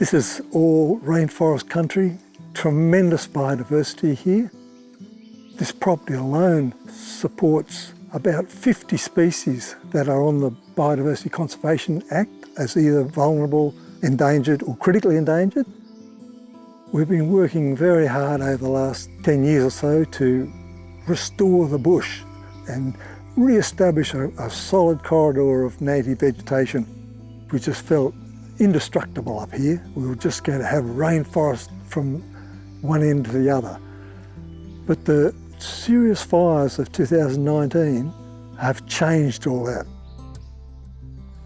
This is all rainforest country, tremendous biodiversity here. This property alone supports about 50 species that are on the Biodiversity Conservation Act as either vulnerable, endangered or critically endangered. We've been working very hard over the last 10 years or so to restore the bush and re-establish a, a solid corridor of native vegetation. We just felt indestructible up here. We were just going to have rainforest from one end to the other. But the serious fires of 2019 have changed all that.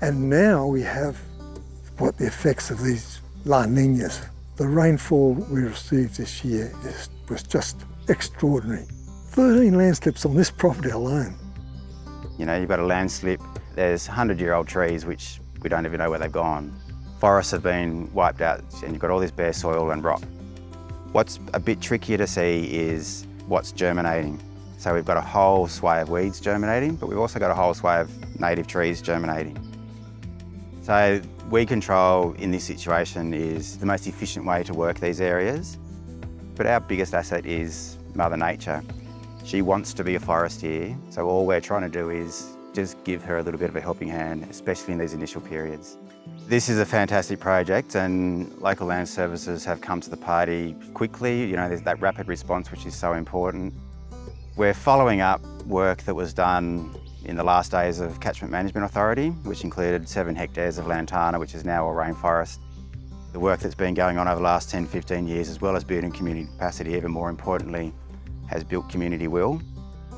And now we have what the effects of these La Ninas. The rainfall we received this year is, was just extraordinary. 13 landslips on this property alone. You know, you've got a landslip, there's 100-year-old trees which we don't even know where they've gone. Forests have been wiped out and you've got all this bare soil and rock. What's a bit trickier to see is what's germinating. So we've got a whole sway of weeds germinating, but we've also got a whole sway of native trees germinating. So weed control in this situation is the most efficient way to work these areas. But our biggest asset is Mother Nature. She wants to be a forest here, so all we're trying to do is just give her a little bit of a helping hand, especially in these initial periods. This is a fantastic project and local land services have come to the party quickly. You know, there's that rapid response which is so important. We're following up work that was done in the last days of Catchment Management Authority, which included seven hectares of lantana, which is now a rainforest. The work that's been going on over the last 10, 15 years, as well as building community capacity, even more importantly, has built community will.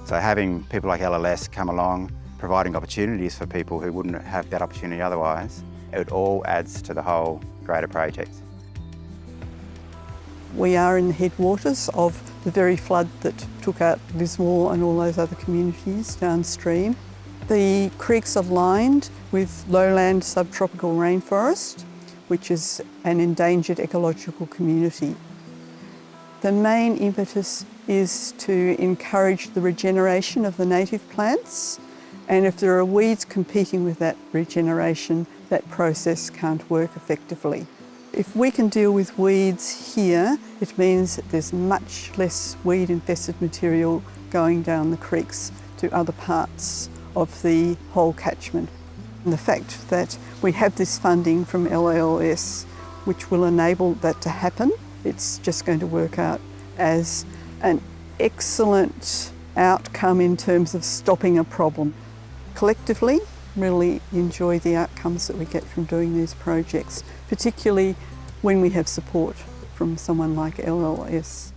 So having people like LLS come along, providing opportunities for people who wouldn't have that opportunity otherwise, it all adds to the whole greater project. We are in the headwaters of the very flood that took out Lismore and all those other communities downstream. The creeks are lined with lowland subtropical rainforest, which is an endangered ecological community. The main impetus is to encourage the regeneration of the native plants and if there are weeds competing with that regeneration, that process can't work effectively. If we can deal with weeds here, it means that there's much less weed-infested material going down the creeks to other parts of the whole catchment. And the fact that we have this funding from LLS, which will enable that to happen, it's just going to work out as an excellent outcome in terms of stopping a problem collectively really enjoy the outcomes that we get from doing these projects, particularly when we have support from someone like LLS.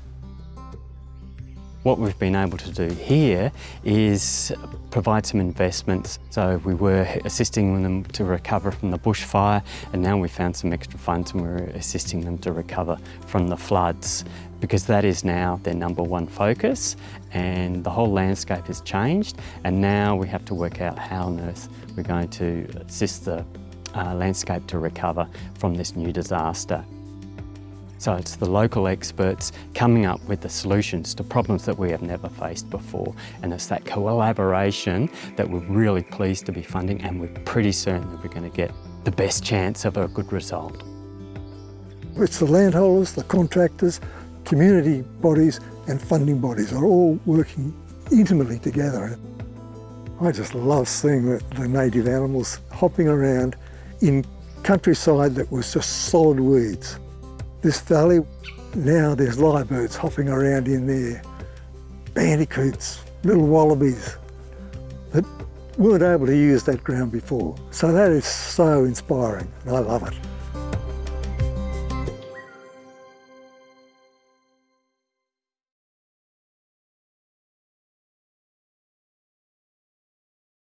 What we've been able to do here is provide some investments. So we were assisting them to recover from the bushfire and now we found some extra funds and we're assisting them to recover from the floods because that is now their number one focus and the whole landscape has changed and now we have to work out how on earth we're going to assist the uh, landscape to recover from this new disaster. So it's the local experts coming up with the solutions to problems that we have never faced before. And it's that collaboration that we're really pleased to be funding and we're pretty certain that we're going to get the best chance of a good result. It's the landholders, the contractors, community bodies and funding bodies are all working intimately together. I just love seeing the, the native animals hopping around in countryside that was just solid weeds. This valley, now there's lyrebirds hopping around in there, bandicoots, little wallabies that weren't able to use that ground before. So that is so inspiring and I love it.